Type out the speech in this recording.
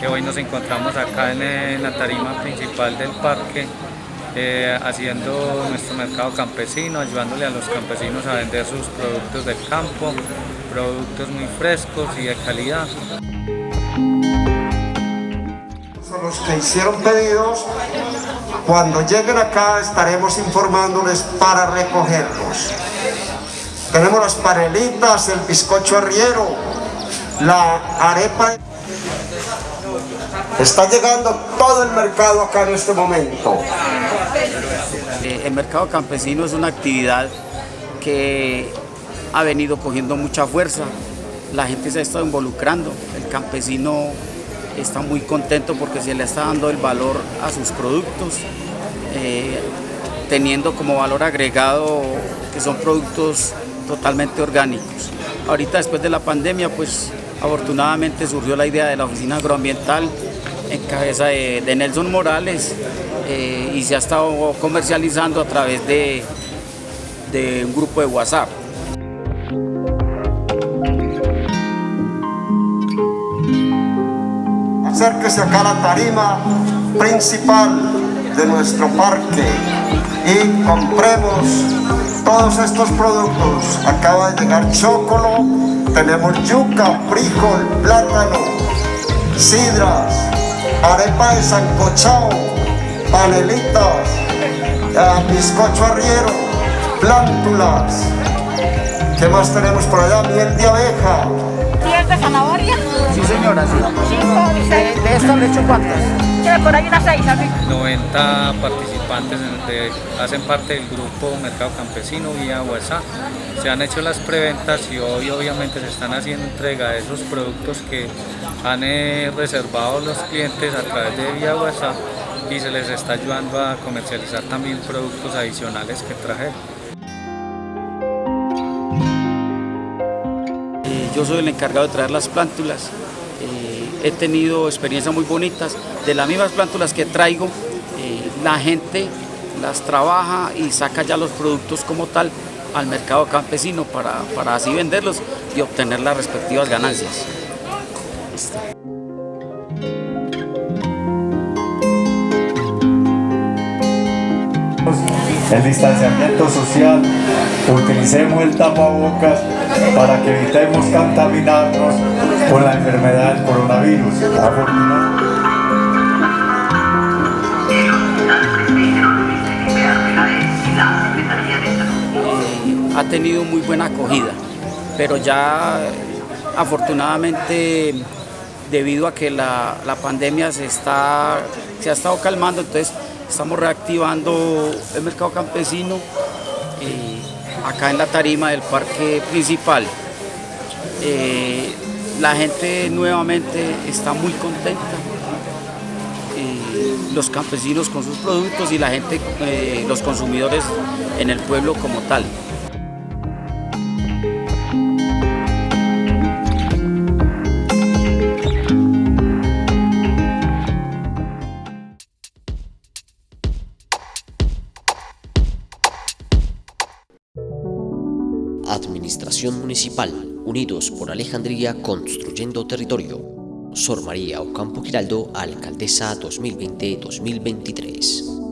nos encontramos acá en, la tarima principal del parque eh, haciendo nuestro mercado campesino, ayudándole a los campesinos a vender sus productos del campo, productos muy frescos y de calidad. Los que hicieron pedidos, cuando lleguen acá estaremos informándoles para recogerlos. Tenemos las panelitas, el bizcocho arriero, la arepa. Está llegando todo el mercado acá en este momento. Eh, el mercado campesino es una actividad que ha venido cogiendo mucha fuerza. La gente se ha estado involucrando. El campesino está muy contento porque se le está dando el valor a sus productos, eh, teniendo como valor agregado que son productos totalmente orgánicos. Ahorita después de la pandemia, pues afortunadamente surgió la idea de la oficina agroambiental en cabeza de, Nelson Morales eh, y se ha estado comercializando a través de, un grupo de WhatsApp. Acérquese acá a la tarima principal de nuestro parque y compremos todos estos productos. Acaba de llegar chocolo, tenemos yuca, frijol, plátano, sidras, arepa de sancochao, panelitas, eh, bizcocho arriero, plántulas. ¿Qué más tenemos por allá? Miel de abeja. ¿Miel de zanahoria? Sí, señora, sí. Cinco y seis. ¿De, de estas le echo cuántas? por ahí unas seis, ¿sabes? 90 participantes de, hacen parte del grupo Mercado Campesino vía WhatsApp. Se han hecho las preventas y hoy obviamente se están haciendo entrega de esos productos que han eh, reservado los clientes a través de vía WhatsApp y se les está ayudando a comercializar también productos adicionales que trajeron. Eh, yo soy el encargado de traer las plántulas he tenido experiencias muy bonitas. De las mismas plántulas que traigo, eh, la gente las trabaja y saca ya los productos como tal al mercado campesino para, para así venderlos y obtener las respectivas ganancias. el distanciamiento social, utilicemos el tapabocas para que evitemos contaminarnos con la enfermedad del coronavirus. Tenido muy buena acogida, pero ya afortunadamente debido a que la, pandemia se, está, se ha estado calmando, entonces estamos reactivando el mercado campesino eh, acá en la tarima del parque principal. Eh, la gente nuevamente está muy contenta, eh, los campesinos con sus productos y la gente, los consumidores en el pueblo como tal. Administración Municipal, Unidos por Alejandría Construyendo Territorio. Sor María Ocampo Giraldo, Alcaldesa 2020-2023.